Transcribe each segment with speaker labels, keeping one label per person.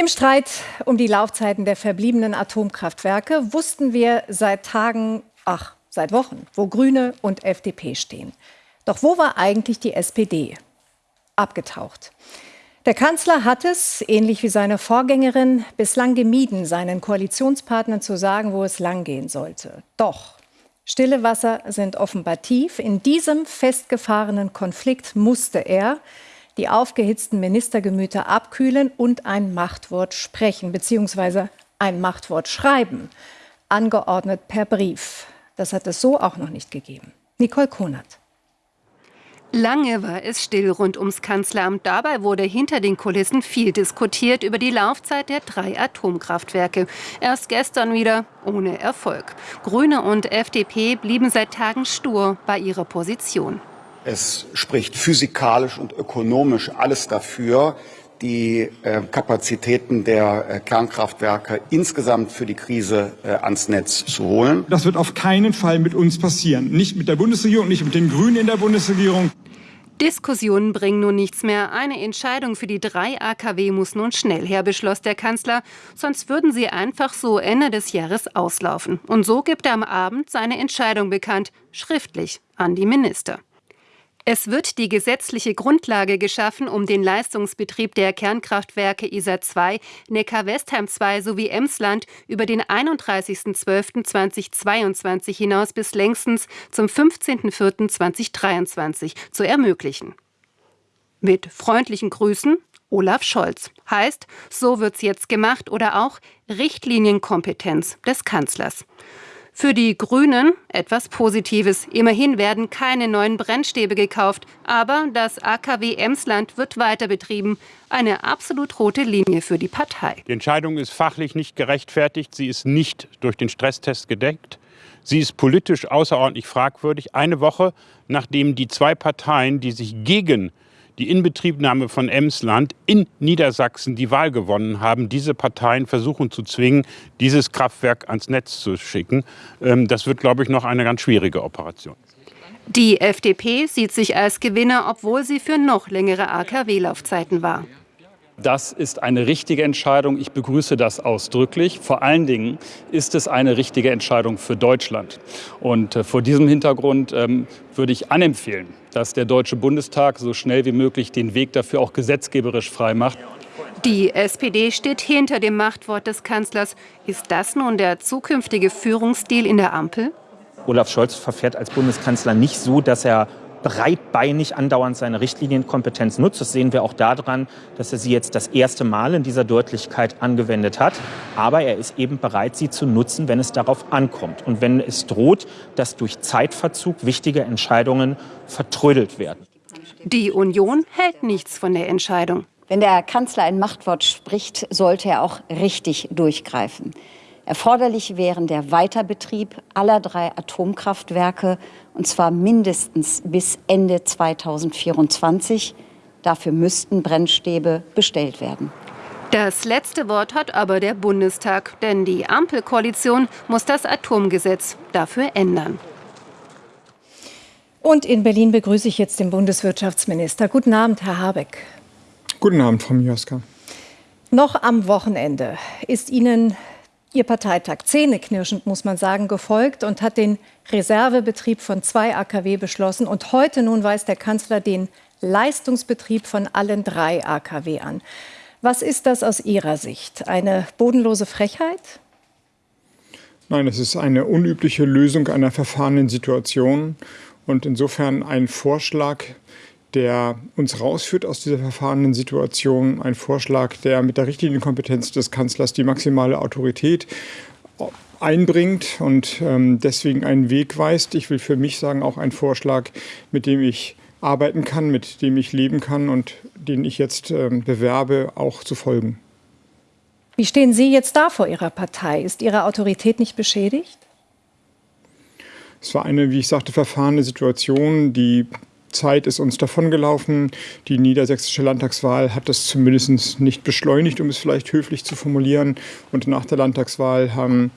Speaker 1: Im Streit um die Laufzeiten der verbliebenen Atomkraftwerke wussten wir seit Tagen, ach, seit Wochen, wo Grüne und FDP stehen. Doch wo war eigentlich die SPD? Abgetaucht. Der Kanzler hat es, ähnlich wie seine Vorgängerin, bislang gemieden, seinen Koalitionspartnern zu sagen, wo es langgehen sollte. Doch stille Wasser sind offenbar tief. In diesem festgefahrenen Konflikt musste er die aufgehitzten Ministergemüter abkühlen und ein Machtwort sprechen, beziehungsweise ein Machtwort schreiben, angeordnet per Brief. Das hat es so auch noch nicht gegeben. Nicole Konert.
Speaker 2: Lange war es still rund ums Kanzleramt. Dabei wurde hinter den Kulissen viel diskutiert über die Laufzeit der drei Atomkraftwerke. Erst gestern wieder ohne Erfolg. Grüne und FDP blieben seit Tagen stur bei ihrer Position.
Speaker 3: Es spricht physikalisch und ökonomisch alles dafür, die äh, Kapazitäten der äh, Kernkraftwerke insgesamt für die Krise äh, ans Netz zu holen.
Speaker 4: Das wird auf keinen Fall mit uns passieren. Nicht mit der Bundesregierung, nicht mit den Grünen in der Bundesregierung.
Speaker 2: Diskussionen bringen nun nichts mehr. Eine Entscheidung für die drei AKW muss nun schnell her, beschloss der Kanzler. Sonst würden sie einfach so Ende des Jahres auslaufen. Und so gibt er am Abend seine Entscheidung bekannt, schriftlich an die Minister. Es wird die gesetzliche Grundlage geschaffen, um den Leistungsbetrieb der Kernkraftwerke ISA 2, Neckar-Westheim 2 sowie Emsland über den 31.12.2022 hinaus bis längstens zum 15.04.2023 zu ermöglichen. Mit freundlichen Grüßen Olaf Scholz. Heißt, so wird's jetzt gemacht oder auch Richtlinienkompetenz des Kanzlers. Für die Grünen etwas Positives. Immerhin werden keine neuen Brennstäbe gekauft, aber das AKW Emsland wird weiter betrieben. Eine absolut rote Linie für die Partei.
Speaker 5: Die Entscheidung ist fachlich nicht gerechtfertigt. Sie ist nicht durch den Stresstest gedeckt. Sie ist politisch außerordentlich fragwürdig. Eine Woche nachdem die zwei Parteien, die sich gegen die Inbetriebnahme von Emsland in Niedersachsen die Wahl gewonnen haben, diese Parteien versuchen zu zwingen, dieses Kraftwerk ans Netz zu schicken. Ähm, das wird, glaube ich, noch eine ganz schwierige Operation.
Speaker 2: Die FDP sieht sich als Gewinner, obwohl sie für noch längere AKW-Laufzeiten war.
Speaker 6: Das ist eine richtige Entscheidung. Ich begrüße das ausdrücklich. Vor allen Dingen ist es eine richtige Entscheidung für Deutschland. Und äh, vor diesem Hintergrund ähm, würde ich anempfehlen, dass der Deutsche Bundestag so schnell wie möglich den Weg dafür auch gesetzgeberisch frei macht.
Speaker 2: Die SPD steht hinter dem Machtwort des Kanzlers. Ist das nun der zukünftige Führungsstil in der Ampel?
Speaker 7: Olaf Scholz verfährt als Bundeskanzler nicht so, dass er breitbeinig andauernd seine Richtlinienkompetenz nutzt. Das sehen wir auch daran, dass er sie jetzt das erste Mal in dieser Deutlichkeit angewendet hat. Aber er ist eben bereit, sie zu nutzen, wenn es darauf ankommt. Und wenn es droht, dass durch Zeitverzug wichtige Entscheidungen vertrödelt werden.
Speaker 2: Die Union hält nichts von der Entscheidung.
Speaker 8: Wenn der Kanzler ein Machtwort spricht, sollte er auch richtig durchgreifen. Erforderlich wären der Weiterbetrieb aller drei Atomkraftwerke, und zwar mindestens bis Ende 2024. Dafür müssten Brennstäbe bestellt werden.
Speaker 2: Das letzte Wort hat aber der Bundestag, denn die Ampelkoalition muss das Atomgesetz dafür ändern.
Speaker 1: Und in Berlin begrüße ich jetzt den Bundeswirtschaftsminister. Guten Abend, Herr Habeck.
Speaker 4: Guten Abend, Frau Mioska.
Speaker 1: Noch am Wochenende ist Ihnen Ihr Parteitag zähneknirschend, muss man sagen, gefolgt und hat den Reservebetrieb von zwei AKW beschlossen. Und heute nun weist der Kanzler den Leistungsbetrieb von allen drei AKW an. Was ist das aus Ihrer Sicht? Eine bodenlose Frechheit?
Speaker 4: Nein, es ist eine unübliche Lösung einer verfahrenen Situation und insofern ein Vorschlag, der uns rausführt aus dieser verfahrenen Situation. Ein Vorschlag, der mit der Richtlinienkompetenz des Kanzlers die maximale Autorität einbringt und ähm, deswegen einen Weg weist. Ich will für mich sagen, auch ein Vorschlag, mit dem ich arbeiten kann, mit dem ich leben kann und den ich jetzt ähm, bewerbe, auch zu folgen.
Speaker 1: Wie stehen Sie jetzt da vor Ihrer Partei? Ist Ihre Autorität nicht beschädigt?
Speaker 4: Es war eine, wie ich sagte, verfahrene Situation, die Zeit ist uns davongelaufen. Die niedersächsische Landtagswahl hat das zumindest nicht beschleunigt, um es vielleicht höflich zu formulieren. Und nach der Landtagswahl haben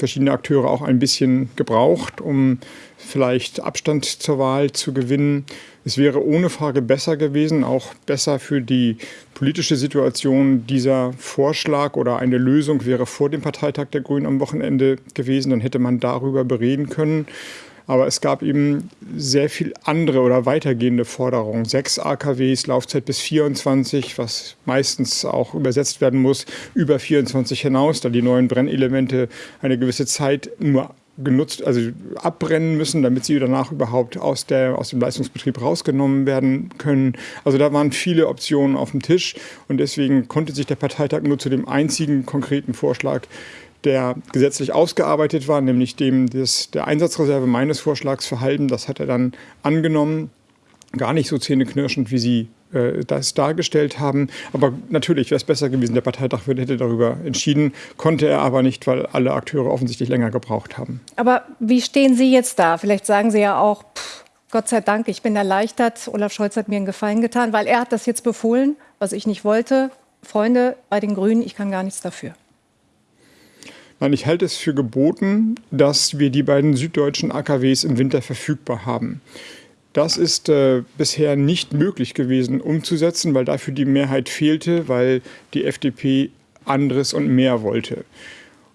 Speaker 4: verschiedene Akteure auch ein bisschen gebraucht, um vielleicht Abstand zur Wahl zu gewinnen. Es wäre ohne Frage besser gewesen, auch besser für die politische Situation. Dieser Vorschlag oder eine Lösung wäre vor dem Parteitag der Grünen am Wochenende gewesen. Dann hätte man darüber bereden können. Aber es gab eben sehr viel andere oder weitergehende Forderungen. Sechs AKWs, Laufzeit bis 24, was meistens auch übersetzt werden muss, über 24 hinaus, da die neuen Brennelemente eine gewisse Zeit nur genutzt, also abbrennen müssen, damit sie danach überhaupt aus, der, aus dem Leistungsbetrieb rausgenommen werden können. Also da waren viele Optionen auf dem Tisch und deswegen konnte sich der Parteitag nur zu dem einzigen konkreten Vorschlag der gesetzlich ausgearbeitet war, nämlich dem des, der Einsatzreserve meines Vorschlags verhalten. Das hat er dann angenommen. Gar nicht so zähneknirschend, wie Sie äh, das dargestellt haben. Aber natürlich wäre es besser gewesen, der Parteitag hätte darüber entschieden, konnte er aber nicht, weil alle Akteure offensichtlich länger gebraucht haben.
Speaker 1: Aber wie stehen Sie jetzt da? Vielleicht sagen Sie ja auch, pff, Gott sei Dank, ich bin erleichtert. Olaf Scholz hat mir einen Gefallen getan, weil er hat das jetzt befohlen, was ich nicht wollte. Freunde bei den Grünen, ich kann gar nichts dafür.
Speaker 4: Nein, ich halte es für geboten, dass wir die beiden süddeutschen AKWs im Winter verfügbar haben. Das ist äh, bisher nicht möglich gewesen umzusetzen, weil dafür die Mehrheit fehlte, weil die FDP anderes und mehr wollte.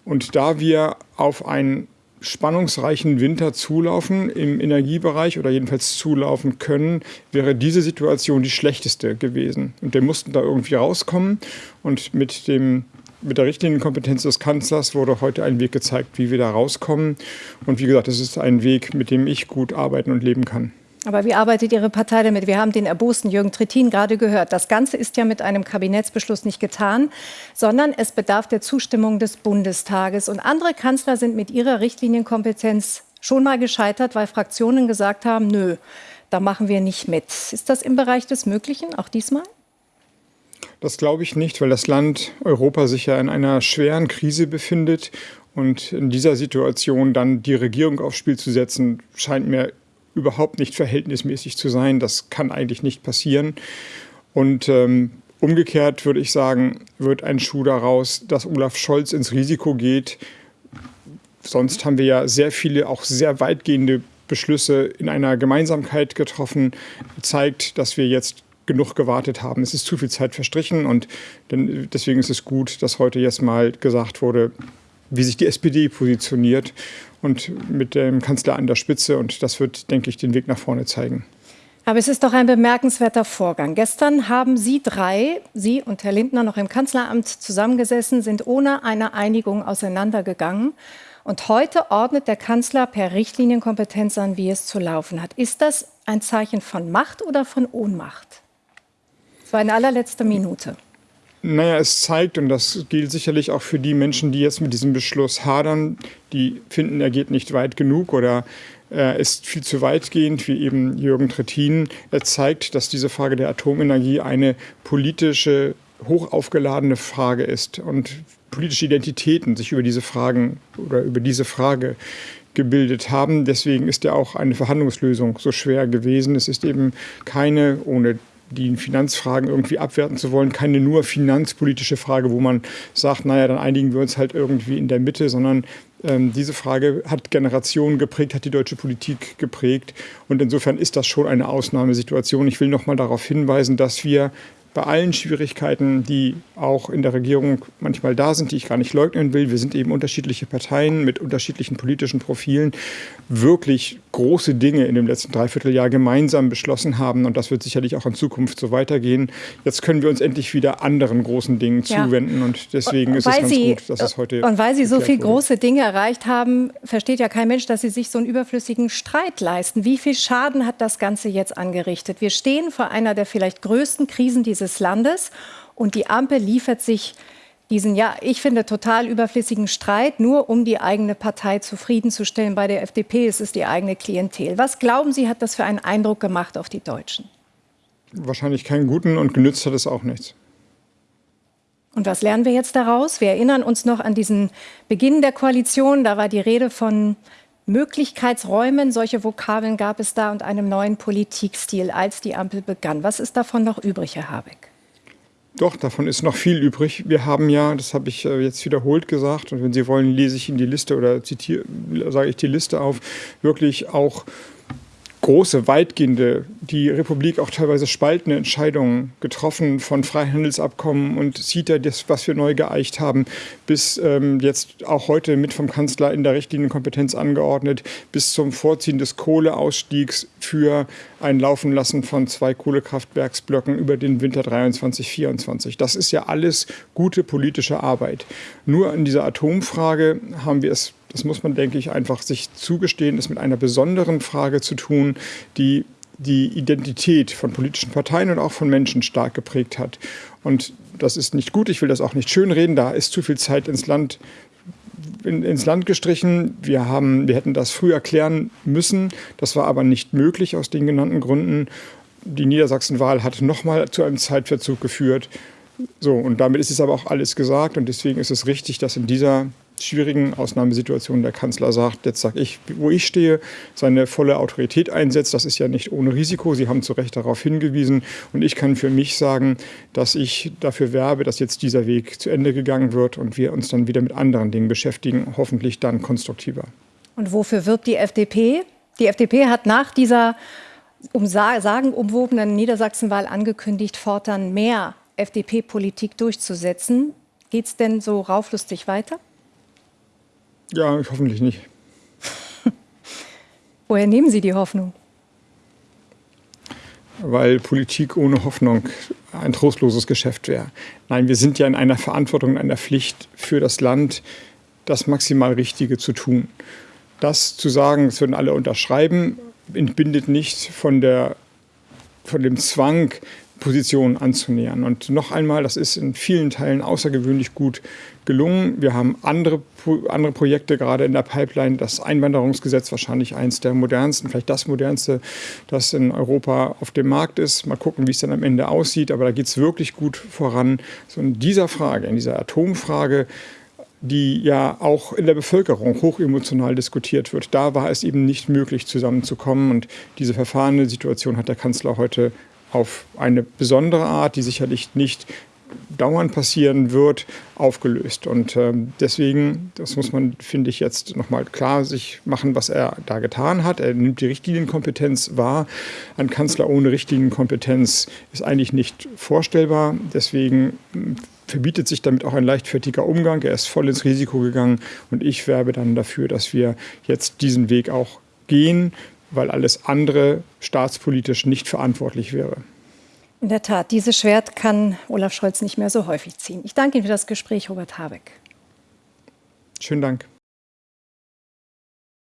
Speaker 4: Und da wir auf einen spannungsreichen Winter zulaufen im Energiebereich oder jedenfalls zulaufen können, wäre diese Situation die schlechteste gewesen. Und wir mussten da irgendwie rauskommen. Und mit, dem, mit der Richtlinienkompetenz des Kanzlers wurde heute ein Weg gezeigt, wie wir da rauskommen. Und wie gesagt, es ist ein Weg, mit dem ich gut arbeiten und leben kann.
Speaker 1: Aber wie arbeitet Ihre Partei damit? Wir haben den erbosten Jürgen Trittin gerade gehört. Das Ganze ist ja mit einem Kabinettsbeschluss nicht getan, sondern es bedarf der Zustimmung des Bundestages. Und andere Kanzler sind mit ihrer Richtlinienkompetenz schon mal gescheitert, weil Fraktionen gesagt haben, nö, da machen wir nicht mit. Ist das im Bereich des Möglichen, auch diesmal?
Speaker 4: Das glaube ich nicht, weil das Land Europa sich ja in einer schweren Krise befindet. Und in dieser Situation dann die Regierung aufs Spiel zu setzen, scheint mir überhaupt nicht verhältnismäßig zu sein. Das kann eigentlich nicht passieren. Und ähm, umgekehrt würde ich sagen, wird ein Schuh daraus, dass Olaf Scholz ins Risiko geht. Sonst haben wir ja sehr viele, auch sehr weitgehende Beschlüsse in einer Gemeinsamkeit getroffen, zeigt, dass wir jetzt genug gewartet haben. Es ist zu viel Zeit verstrichen und deswegen ist es gut, dass heute jetzt mal gesagt wurde, wie sich die SPD positioniert und mit dem Kanzler an der Spitze. Und das wird, denke ich, den Weg nach vorne zeigen.
Speaker 1: Aber es ist doch ein bemerkenswerter Vorgang. Gestern haben Sie drei, Sie und Herr Lindner, noch im Kanzleramt zusammengesessen, sind ohne eine Einigung auseinandergegangen. Und heute ordnet der Kanzler per Richtlinienkompetenz an, wie es zu laufen hat. Ist das ein Zeichen von Macht oder von Ohnmacht? War eine allerletzte Minute.
Speaker 4: Naja, es zeigt, und das gilt sicherlich auch für die Menschen, die jetzt mit diesem Beschluss hadern, die finden, er geht nicht weit genug oder er ist viel zu weitgehend, wie eben Jürgen Trittin. Er zeigt, dass diese Frage der Atomenergie eine politische, hochaufgeladene Frage ist und politische Identitäten sich über diese Fragen oder über diese Frage gebildet haben. Deswegen ist ja auch eine Verhandlungslösung so schwer gewesen. Es ist eben keine, ohne die Finanzfragen irgendwie abwerten zu wollen, keine nur finanzpolitische Frage, wo man sagt, naja, dann einigen wir uns halt irgendwie in der Mitte, sondern ähm, diese Frage hat Generationen geprägt, hat die deutsche Politik geprägt. Und insofern ist das schon eine Ausnahmesituation. Ich will noch mal darauf hinweisen, dass wir bei allen Schwierigkeiten, die auch in der Regierung manchmal da sind, die ich gar nicht leugnen will, wir sind eben unterschiedliche Parteien mit unterschiedlichen politischen Profilen, wirklich große Dinge in dem letzten Dreivierteljahr gemeinsam beschlossen haben. Und das wird sicherlich auch in Zukunft so weitergehen. Jetzt können wir uns endlich wieder anderen großen Dingen ja. zuwenden. Und deswegen und, ist es ganz Sie, gut, dass es heute.
Speaker 1: Und weil Sie so viele große Dinge erreicht haben, versteht ja kein Mensch, dass Sie sich so einen überflüssigen Streit leisten. Wie viel Schaden hat das Ganze jetzt angerichtet? Wir stehen vor einer der vielleicht größten Krisen dieses dieses Landes. Und die Ampel liefert sich diesen, ja, ich finde, total überflüssigen Streit, nur um die eigene Partei zufriedenzustellen. Bei der FDP ist es die eigene Klientel. Was glauben Sie, hat das für einen Eindruck gemacht auf die Deutschen?
Speaker 4: Wahrscheinlich keinen guten und genützt hat es auch nichts.
Speaker 1: Und was lernen wir jetzt daraus? Wir erinnern uns noch an diesen Beginn der Koalition. Da war die Rede von Möglichkeitsräumen, solche Vokabeln gab es da und einem neuen Politikstil, als die Ampel begann. Was ist davon noch übrig, Herr Habeck?
Speaker 4: Doch, davon ist noch viel übrig. Wir haben ja, das habe ich äh, jetzt wiederholt gesagt, und wenn Sie wollen, lese ich Ihnen die Liste oder zitiere, sage ich die Liste auf, wirklich auch große, weitgehende, die Republik auch teilweise spaltende Entscheidungen getroffen, von Freihandelsabkommen und CETA, das, was wir neu geeicht haben, bis ähm, jetzt auch heute mit vom Kanzler in der Richtlinienkompetenz angeordnet, bis zum Vorziehen des Kohleausstiegs für ein Laufenlassen von zwei Kohlekraftwerksblöcken über den Winter 23, 24. Das ist ja alles gute politische Arbeit. Nur in dieser Atomfrage haben wir es das muss man, denke ich, einfach sich zugestehen, ist mit einer besonderen Frage zu tun, die die Identität von politischen Parteien und auch von Menschen stark geprägt hat. Und das ist nicht gut, ich will das auch nicht schönreden, da ist zu viel Zeit ins Land in, ins Land gestrichen. Wir, haben, wir hätten das früher klären müssen. Das war aber nicht möglich aus den genannten Gründen. Die Niedersachsen-Wahl hat nochmal zu einem Zeitverzug geführt. So, und damit ist es aber auch alles gesagt. Und deswegen ist es richtig, dass in dieser schwierigen Ausnahmesituationen der Kanzler sagt, jetzt sage ich, wo ich stehe, seine volle Autorität einsetzt. Das ist ja nicht ohne Risiko. Sie haben zu Recht darauf hingewiesen. Und ich kann für mich sagen, dass ich dafür werbe, dass jetzt dieser Weg zu Ende gegangen wird und wir uns dann wieder mit anderen Dingen beschäftigen, hoffentlich dann konstruktiver.
Speaker 1: Und wofür wirbt die FDP? Die FDP hat nach dieser um sagenumwobenen Niedersachsenwahl angekündigt, fortan mehr FDP-Politik durchzusetzen. Geht es denn so rauflustig weiter?
Speaker 4: Ja, hoffentlich nicht.
Speaker 1: Woher nehmen Sie die Hoffnung?
Speaker 4: Weil Politik ohne Hoffnung ein trostloses Geschäft wäre. Nein, wir sind ja in einer Verantwortung, in einer Pflicht für das Land, das maximal Richtige zu tun. Das zu sagen, das würden alle unterschreiben, entbindet nicht von, der, von dem Zwang, Positionen anzunähern. Und noch einmal, das ist in vielen Teilen außergewöhnlich gut gelungen. Wir haben andere, andere Projekte gerade in der Pipeline. Das Einwanderungsgesetz wahrscheinlich eines der modernsten, vielleicht das modernste, das in Europa auf dem Markt ist. Mal gucken, wie es dann am Ende aussieht. Aber da geht es wirklich gut voran. So in dieser Frage, in dieser Atomfrage, die ja auch in der Bevölkerung hochemotional diskutiert wird. Da war es eben nicht möglich, zusammenzukommen. Und diese verfahrene Situation hat der Kanzler heute auf eine besondere Art, die sicherlich nicht dauernd passieren wird, aufgelöst. Und äh, deswegen, das muss man, finde ich, jetzt nochmal klar sich machen, was er da getan hat. Er nimmt die Richtlinienkompetenz wahr. Ein Kanzler ohne Richtlinienkompetenz ist eigentlich nicht vorstellbar. Deswegen hm, verbietet sich damit auch ein leichtfertiger Umgang. Er ist voll ins Risiko gegangen und ich werbe dann dafür, dass wir jetzt diesen Weg auch gehen weil alles andere staatspolitisch nicht verantwortlich wäre.
Speaker 1: In der Tat, dieses Schwert kann Olaf Scholz nicht mehr so häufig ziehen. Ich danke Ihnen für das Gespräch, Robert Habeck.
Speaker 4: Schönen Dank.